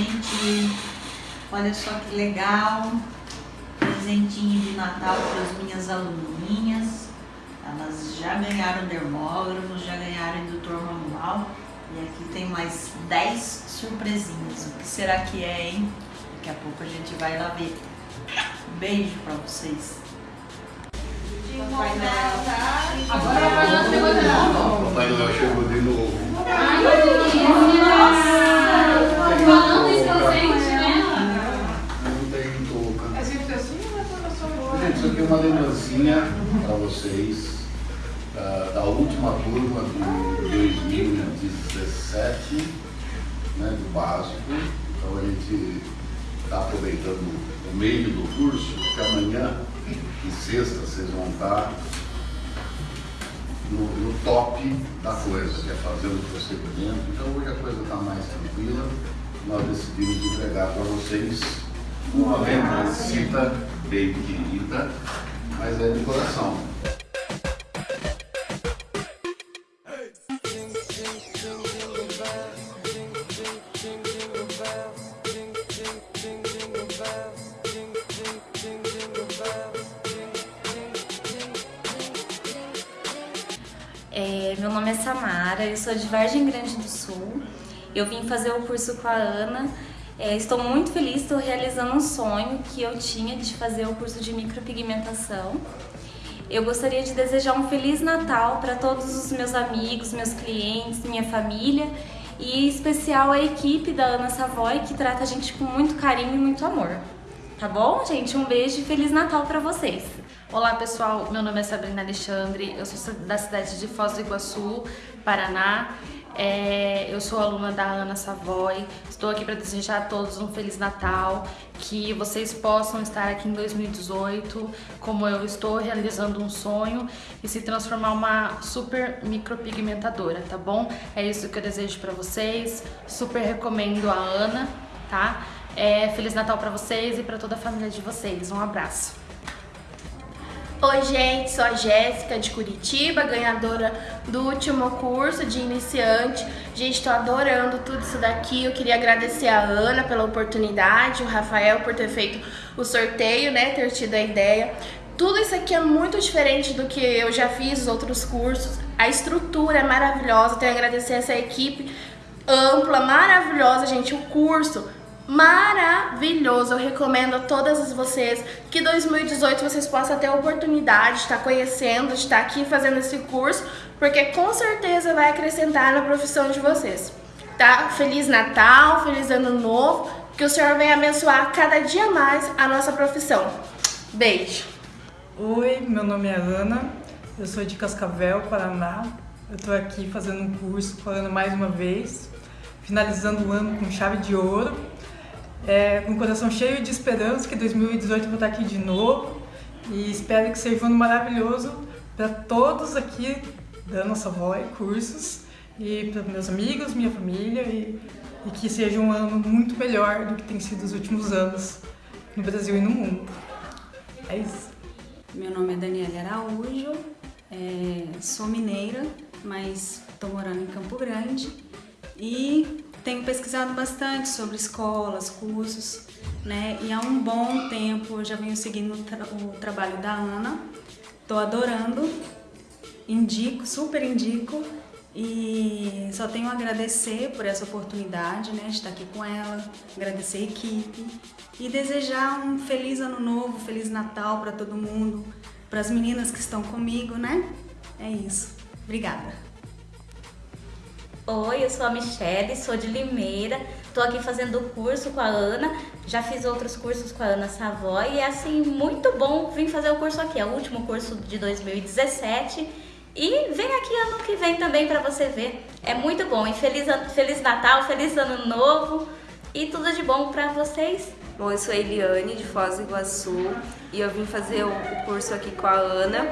gente. Olha só que legal. Presentinho de Natal para as minhas aluninhas. Elas já ganharam dermógrafos, já ganharam indutor manual. E aqui tem mais 10 surpresinhas. O que será que é, hein? Daqui a pouco a gente vai lá ver. Beijo para vocês. Papai Noel, tá? Agora vai lá. Papai Noel chegou de novo. Ai, meu Deus, uma lembrancinha para vocês ah, da última turma de 2017, né, do básico. Então a gente está aproveitando o meio do curso, porque amanhã e sexta vocês vão estar no, no top da coisa, que é fazendo o procedimento. Então hoje a coisa está mais tranquila. Nós decidimos entregar para vocês uma lembrancinha bem querida, mas é de coração. É, meu nome é Samara, eu sou de Vargem Grande do Sul. Eu vim fazer o curso com a Ana. É, estou muito feliz, estou realizando um sonho que eu tinha de fazer o curso de micropigmentação. Eu gostaria de desejar um Feliz Natal para todos os meus amigos, meus clientes, minha família e em especial a equipe da Ana Savoy que trata a gente com muito carinho e muito amor. Tá bom, gente? Um beijo e Feliz Natal para vocês! Olá pessoal, meu nome é Sabrina Alexandre, eu sou da cidade de Foz do Iguaçu, Paraná. É, eu sou aluna da Ana Savoy, estou aqui para desejar a todos um Feliz Natal, que vocês possam estar aqui em 2018, como eu estou realizando um sonho e se transformar uma super micropigmentadora, tá bom? É isso que eu desejo para vocês, super recomendo a Ana, tá? É, Feliz Natal para vocês e para toda a família de vocês, um abraço! Oi gente, sou a Jéssica de Curitiba, ganhadora do último curso de iniciante. Gente, tô adorando tudo isso daqui. Eu queria agradecer a Ana pela oportunidade, o Rafael por ter feito o sorteio, né, ter tido a ideia. Tudo isso aqui é muito diferente do que eu já fiz os outros cursos. A estrutura é maravilhosa, tenho a agradecer essa equipe ampla, maravilhosa, gente. O curso maravilhoso. Eu recomendo a todas vocês que 2018 vocês possam ter a oportunidade de estar conhecendo, de estar aqui fazendo esse curso, porque com certeza vai acrescentar na profissão de vocês. Tá? Feliz Natal, feliz Ano Novo, que o Senhor venha abençoar cada dia mais a nossa profissão. Beijo! Oi, meu nome é Ana, eu sou de Cascavel, Paraná. Eu estou aqui fazendo um curso Ana mais uma vez, finalizando o ano com chave de ouro é, com o coração cheio de esperança que 2018 eu vou estar aqui de novo e espero que seja um ano maravilhoso para todos aqui da nossa Voz Cursos e para meus amigos, minha família e, e que seja um ano muito melhor do que tem sido os últimos anos no Brasil e no mundo. É isso. Meu nome é Daniela Araújo, é, sou mineira, mas estou morando em Campo Grande e tenho pesquisado bastante sobre escolas, cursos, né? E há um bom tempo eu já venho seguindo o, tra o trabalho da Ana. Tô adorando, indico, super indico e só tenho a agradecer por essa oportunidade, né, de estar aqui com ela, agradecer a equipe e desejar um feliz ano novo, feliz Natal para todo mundo, para as meninas que estão comigo, né? É isso. Obrigada. Oi, eu sou a Michelle, sou de Limeira, tô aqui fazendo curso com a Ana, já fiz outros cursos com a Ana Savoy e é assim, muito bom vir fazer o curso aqui, é o último curso de 2017 e vem aqui ano que vem também para você ver, é muito bom. E feliz, feliz Natal, feliz Ano Novo e tudo de bom para vocês. Bom, eu sou a Eliane, de Foz do Iguaçu, e eu vim fazer o curso aqui com a Ana.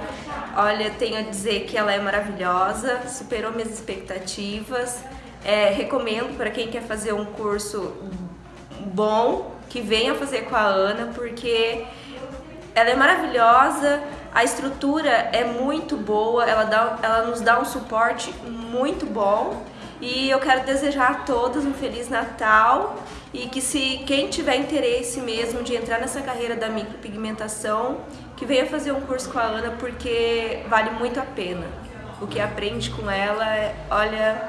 Olha, tenho a dizer que ela é maravilhosa, superou minhas expectativas. É, recomendo para quem quer fazer um curso bom, que venha fazer com a Ana, porque ela é maravilhosa, a estrutura é muito boa, ela, dá, ela nos dá um suporte muito bom. E eu quero desejar a todos um Feliz Natal e que se quem tiver interesse mesmo de entrar nessa carreira da micropigmentação, que venha fazer um curso com a Ana porque vale muito a pena. O que aprende com ela, é, olha,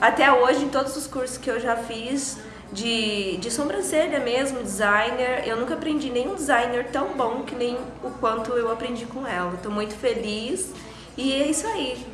até hoje em todos os cursos que eu já fiz, de, de sobrancelha mesmo, designer. Eu nunca aprendi nenhum designer tão bom que nem o quanto eu aprendi com ela. Estou muito feliz e é isso aí.